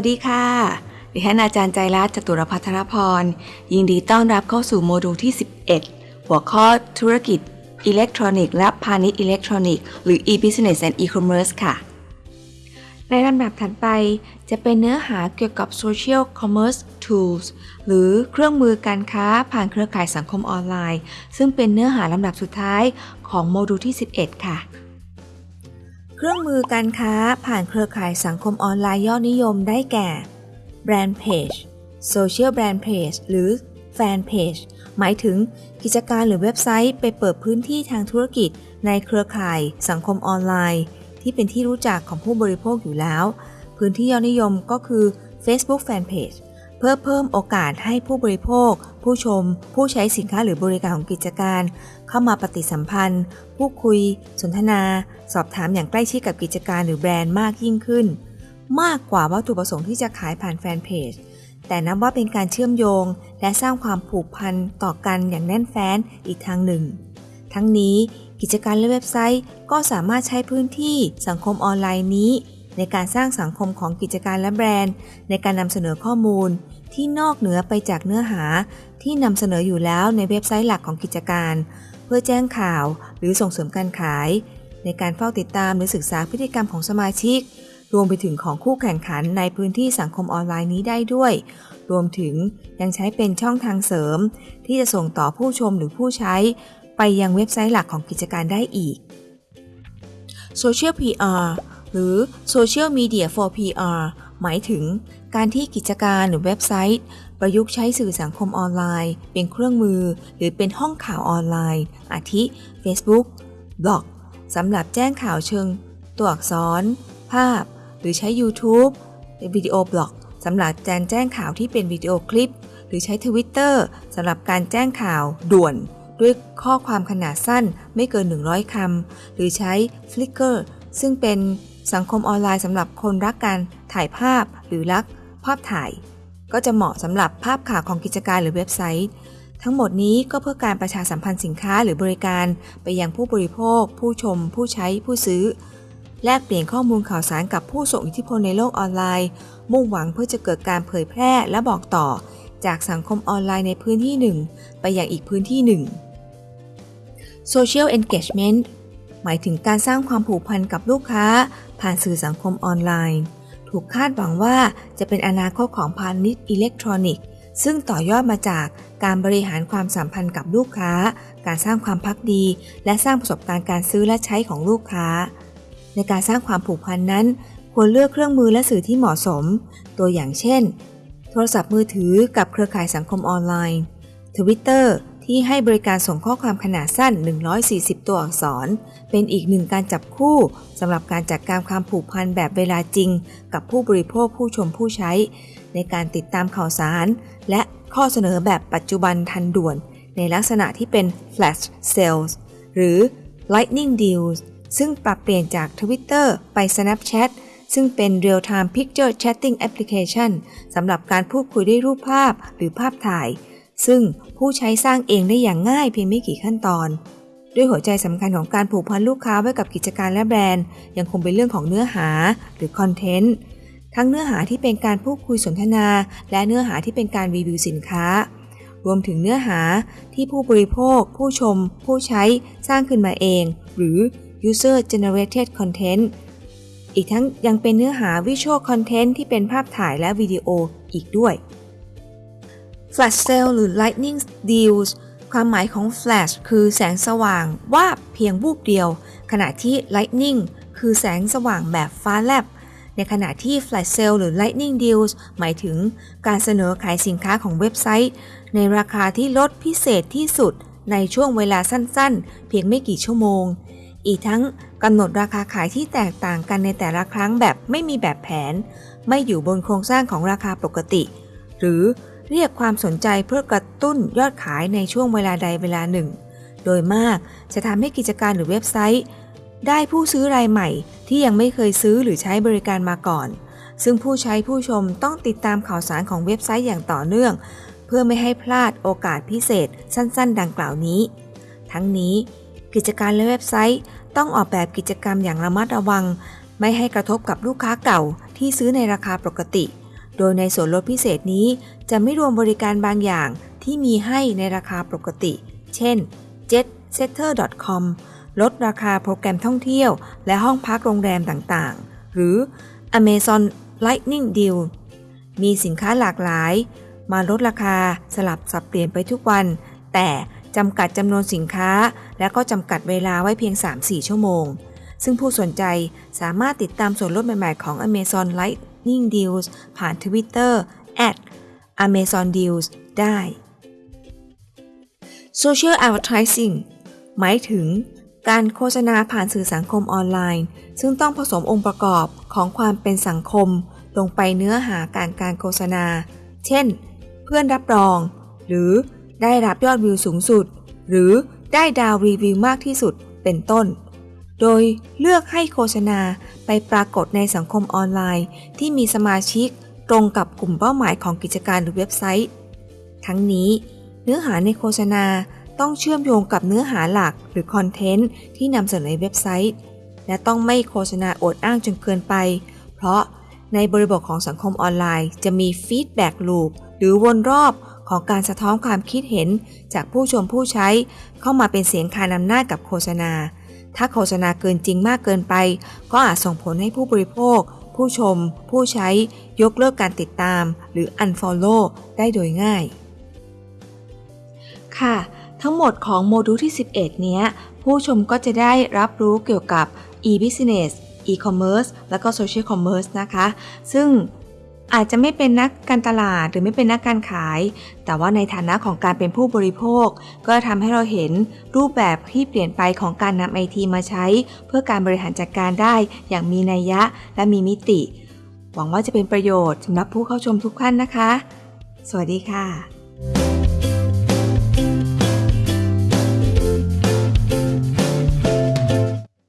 สวัสดีค่ะ ดิฉันอาจารย์ใจรัตน์จตุรพัทรพร ยินดีต้อนรับเข้าสู่โมดูลที่ 11 หัวข้อธุรกิจอิเล็กทรอนิกส์และพาณิชย์อิเล็กทรอนิกส์หรือ e-business and e-commerce ค่ะ ในลำดับถัดไปจะเป็นเนื้อหาเกี่ยวกับ social commerce tools หรือเครื่องมือการค้าผ่านเครือข่ายสังคมออนไลน์ ซึ่งเป็นเนื้อหาลำดับสุดท้ายของโมดูลที่ 11 ค่ะ เครื่องมือการค้าผ่านเครือข่ายสังคมออนไลน์ยอดนิยมได้แก่ Brand Page Social Brand Page หรือ Fan Page หมายถึงกิจการหรือเว็บไซต์ไปเปิดพื้นที่ทางธุรกิจในเครือข่ายสังคมออนไลน์ ที่เป็นที่รู้จักของผู้บริโภคอยู่แล้ว พื้นที่ยอดนิยมก็คือ Facebook Fan Page เพื่อเพิ่มโอกาสให้ผู้บริโภค ผู้ชม ผู้ใช้สินค้าหรือบริการของกิจการ เข้ามาปฏิสัมพันธ์ พูดคุย สนทนา สอบถามอย่างใกล้ชิดกับกิจการหรือแบรนด์มากยิ่งขึ้น มากกว่าวัตถุประสงค์ที่จะขายผ่านแฟนเพจแต่นับว่าเป็นการเชื่อมโยง และสร้างความผูกพันต่อกันอย่างแน่นแฟ้นอีกทางหนึ่ง ทั้งนี้กิจการและเว็บไซต์ก็สามารถใช้พื้นที่สังคมออนไลน์นี้ ในการสร้างสังคมของกิจการและแบรนด์ ในการนำเสนอข้อมูล ที่นอกเหนือไปจากเนื้อหา ที่นำเสนออยู่แล้วในเว็บไซต์หลักของกิจการ เพื่อแจ้งข่าวหรือส่งเสริมการขาย ในการเฝ้าติดตามหรือศึกษาพฤติกรรมของสมาชิก รวมไปถึงของคู่แข่งขันในพื้นที่สังคมออนไลน์นี้ได้ด้วย รวมถึงยังใช้เป็นช่องทางเสริม ที่จะส่งต่อผู้ชมหรือผู้ใช้ ไปยังเว็บไซต์หลักของกิจการได้อีก Social PR หรือ Social Media for PR หมายถึงการที่กิจการหรือเว็บไซต์ ประยุกต์ใช้สื่อสังคมออนไลน์ เป็นเครื่องมือ หรือเป็นห้องข่าวออนไลน์ อาทิ Facebook บล็อกสำหรับแจ้งข่าวเชิง ตัวอักษร ภาพ หรือใช้ YouTube เป็นวิดีโอบล็อกสำหรับการแจ้งข่าวที่เป็นวิดีโอคลิป หรือใช้ Twitter สำหรับการแจ้งข่าวด่วน ด้วยข้อความขนาดสั้นไม่เกิน 100คำหรือใช้ Flickr ซึ่งเป็น สังคมออนไลน์สำหรับคนรักการถ่ายภาพหรือรักภาพถ่าย ก็จะเหมาะสำหรับภาพข่าวของกิจการหรือเว็บไซต์ ทั้งหมดนี้ก็เพื่อการประชาสัมพันธ์สินค้าหรือบริการ ไปยังผู้บริโภค ผู้ชม ผู้ใช้ผู้ซื้อ แลกเปลี่ยนข้อมูลข่าวสารกับผู้ส่งอิทธิพลในโลกออนไลน์ มุ่งหวังเพื่อจะเกิดการเผยแพร่และบอกต่อ จากสังคมออนไลน์ในพื้นที่หนึ่งไปยังอีกพื้นที่หนึ่ง Social Engagement หมายถึงการสร้างความผูกพันกับลูกค้า ผ่านสื่อสังคมออนไลน์ ถูกคาดหวังว่าจะเป็นอนาคตของพาณิชย์อิเล็กทรอนิกส์ ซึ่งต่อยอดมาจากการบริหารความสัมพันธ์กับลูกค้า การสร้างความพักดี และสร้างประสบการณ์การซื้อและใช้ของลูกค้า ในการสร้างความผูกพันนั้น ควรเลือกเครื่องมือและสื่อที่เหมาะสม ตัวอย่างเช่น โทรศัพท์มือถือกับเครือข่ายสังคมออนไลน์ Twitter ที่ให้บริการส่งข้อความขนาดสั้น 140 ตัวอักษร เป็นอีกหนึ่งการจับคู่สำหรับการจัดการความผูกพันแบบเวลาจริง กับผู้บริโภคผู้ชมผู้ใช้ ในการติดตามข่าวสาร และข้อเสนอแบบปัจจุบันทันด่วน ในลักษณะที่เป็น flash sales หรือ lightning deals ซึ่งปรับเปลี่ยนจาก Twitter ไป Snapchat ซึ่งเป็น real time picture chatting application สำหรับการพูดคุยด้วยรูปภาพหรือภาพถ่าย ซึ่งผู้ใช้สร้างเองได้อย่างง่ายเพียงไม่กี่ขั้นตอน ด้วยหัวใจสำคัญของการผูกพันลูกค้าไว้กับกิจการและแบรนด์ ยังคงเป็นเรื่องของเนื้อหาหรือคอนเทนต์ทั้งเนื้อหาที่เป็นการพูดคุยสนทนา และเนื้อหาที่เป็นการรีวิวสินค้า รวมถึงเนื้อหาที่ผู้บริโภค ผู้ชม ผู้ใช้สร้างขึ้นมาเอง หรือ user generated content อีกทั้งยังเป็นเนื้อหา visual content ที่เป็นภาพถ่ายและวิดีโออีกด้วย Flash Sale หรือ Lightning Deals ความหมายของ Flash คือแสงสว่างว่าบเพียงวูบเดียว ขณะที่ Lightning คือแสงสว่างแบบฟ้าแลบ ในขณะที่ Flash Sale หรือ Lightning Deals หมายถึงการเสนอขายสินค้าของเว็บไซต์ ในราคาที่ลดพิเศษที่สุดในช่วงเวลาสั้นๆ เพียงไม่กี่ชั่วโมง อีกทั้งกำหนดราคาขายที่แตกต่างกันในแต่ละครั้งแบบไม่มีแบบแผน ไม่อยู่บนโครงสร้างของราคาปกติ หรือ เรียกความสนใจเพื่อกระตุ้นยอดขายในช่วงเวลาใดเวลาหนึ่ง โดยมากจะทำให้กิจการหรือเว็บไซต์ ได้ผู้ซื้อรายใหม่ที่ยังไม่เคยซื้อหรือใช้บริการมาก่อน ซึ่งผู้ใช้ผู้ชมต้องติดตามข่าวสารของเว็บไซต์อย่างต่อเนื่อง เพื่อไม่ให้พลาดโอกาสพิเศษสั้น ๆ ดังกล่าวนี้ ทั้งนี้ กิจการและเว็บไซต์ต้องออกแบบกิจกรรมอย่างระมัดระวัง ไม่ให้กระทบกับลูกค้าเก่าที่ซื้อในราคาปกติ โดยในส่วนลดพิเศษนี้จะไม่รวมบริการบางอย่างที่มีให้ในราคาปกติ เช่น jetsetter.com ลดราคาโปรแกรมท่องเที่ยวและห้องพักโรงแรมต่างๆ หรือ Amazon Lightning Deal มีสินค้าหลากหลาย มาลดราคาสลับสับเปลี่ยนไปทุกวัน แต่จำกัดจำนวนสินค้า และก็จำกัดเวลาไว้เพียง 3-4 ชั่วโมง ซึ่งผู้สนใจสามารถติดตามส่วนลดใหม่ ๆ ของ Amazon Lightning Deals ผ่าน Twitter @Amazon Deals ได้ Social Advertising หมายถึงการโฆษณาผ่านสื่อสังคมออนไลน์ ซึ่งต้องผสมองค์ประกอบของความเป็นสังคม ลงไปเนื้อหาการการโฆษณา เช่น เพื่อนรับรอง หรือได้รับยอดวิวสูงสุด หรือได้ดาวรีวิวมากที่สุดเป็นต้น โดยเลือกให้โฆษณาไปปรากฏในสังคมออนไลน์ ที่มีสมาชิกตรงกับกลุ่มเป้าหมายของกิจการหรือเว็บไซต์ ทั้งนี้ เนื้อหาในโฆษณาต้องเชื่อมโยงกับเนื้อหาหลักหรือ content ที่นำเสนอในเว็บไซต์ และต้องไม่โฆษณาอวดอ้างจนเกินไป เพราะในบริบทของสังคมออนไลน์ จะมี feedback loop หรือวนรอบของการสะท้อนความคิดเห็นจากผู้ชมผู้ใช้เข้ามาเป็นเสียงคานน้ำหนักกับโฆษณา ถ้าโฆษณาเกินจริงมากเกินไป ก็อาจส่งผลให้ผู้บริโภค ผู้ชม ผู้ใช้ยกเลิกการติดตาม หรือ unfollow ได้โดยง่าย ค่ะ ทั้งหมดของโมดูลที่ 11 เนี้ย ผู้ชมก็จะได้รับรู้เกี่ยวกับ e-business e-commerce แล้วก็ social commerce นะคะ ซึ่ง อาจจะไม่เป็นนักการตลาดหรือไม่เป็นนักการขาย แต่ว่าในฐานะของการเป็นผู้บริโภค ก็ทำให้เราเห็นรูปแบบที่เปลี่ยนไปของการนำไอทีมาใช้ เพื่อการบริหารจัดการได้อย่างมีนัยยะและมีมิติ หวังว่าจะเป็นประโยชน์สำหรับผู้เข้าชมทุกท่านนะคะ สวัสดีค่ะ